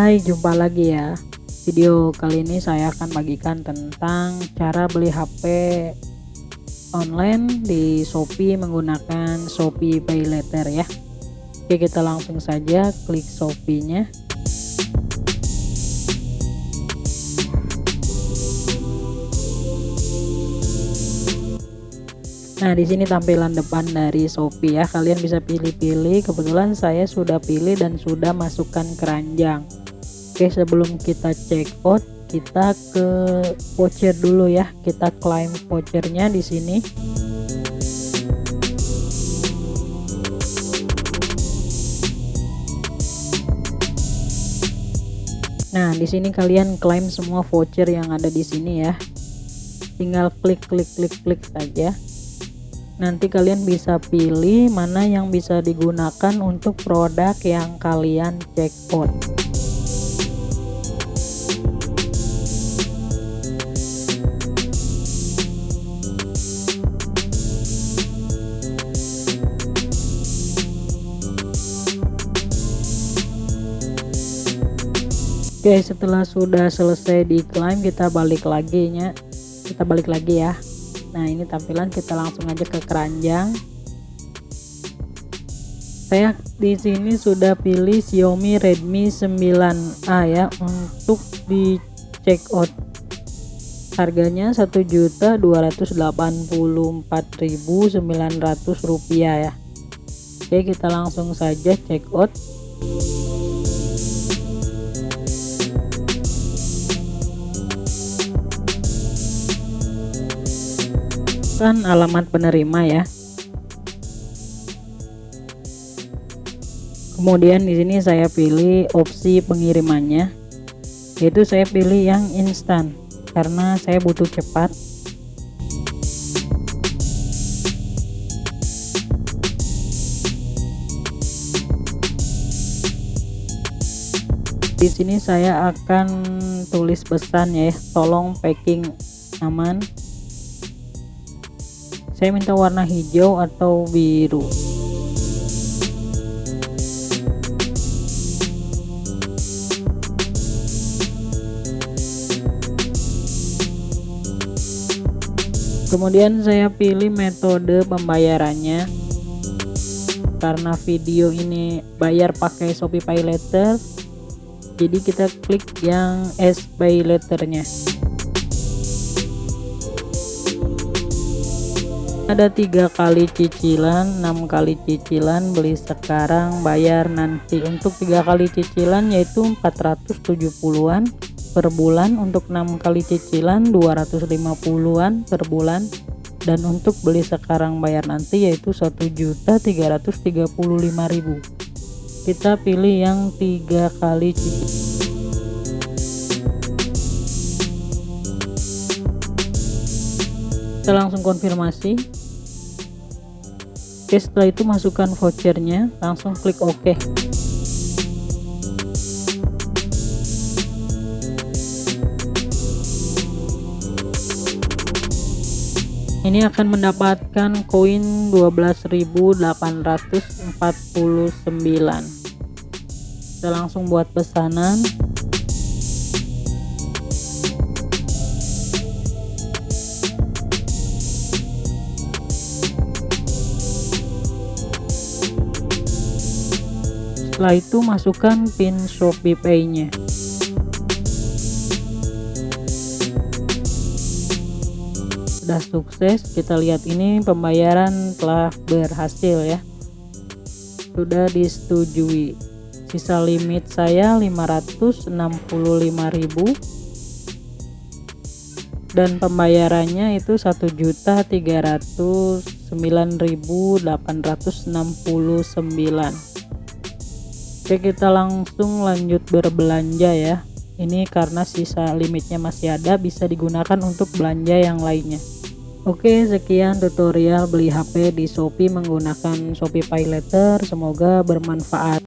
Hai jumpa lagi ya. Video kali ini saya akan bagikan tentang cara beli HP online di Shopee menggunakan Shopee Pay Later ya. Oke kita langsung saja klik Shopee Nah, di sini tampilan depan dari Shopee ya. Kalian bisa pilih-pilih. Kebetulan saya sudah pilih dan sudah masukkan keranjang. Oke, sebelum kita check out, kita ke voucher dulu ya. Kita klaim vouchernya di sini. Nah, di sini kalian klaim semua voucher yang ada di sini ya. Tinggal klik klik klik klik saja nanti kalian bisa pilih mana yang bisa digunakan untuk produk yang kalian out Oke setelah sudah selesai diklaim kita balik lagi nya. Kita balik lagi ya nah ini tampilan kita langsung aja ke keranjang. Saya di sini sudah pilih Xiaomi Redmi 9A ya untuk di check out. Harganya 1.284.900 rupiah ya. Oke kita langsung saja check out masukkan alamat penerima ya. Kemudian di sini saya pilih opsi pengirimannya. Yaitu saya pilih yang instan karena saya butuh cepat. Di sini saya akan tulis pesan ya tolong packing aman saya minta warna hijau atau biru? Kemudian saya pilih metode pembayarannya. Karena video ini bayar pakai Shopee Pay Later jadi kita klik yang S Pay Letternya ada tiga kali cicilan enam kali cicilan beli sekarang bayar nanti. Untuk tiga kali cicilan yaitu 470-an per bulan. Untuk enam kali cicilan 250-an per bulan. Dan untuk beli sekarang bayar nanti yaitu 1.335.000 kita pilih yang tiga kali cicilan. Kita langsung konfirmasi Oke setelah itu masukkan vouchernya. Langsung klik OK. Ini akan mendapatkan koin 12.849 kita langsung buat pesanan setelah itu masukkan pin Shopee Pay nya sudah sukses kita lihat ini pembayaran telah berhasil ya. Sudah disetujui. Sisa limit saya 565.000 dan pembayarannya itu 1.309.869 Oke kita langsung lanjut berbelanja ya. Ini karena sisa limitnya masih ada bisa digunakan untuk belanja yang lainnya. Oke sekian tutorial beli HP di Shopee menggunakan Shopee Pay Later. Semoga bermanfaat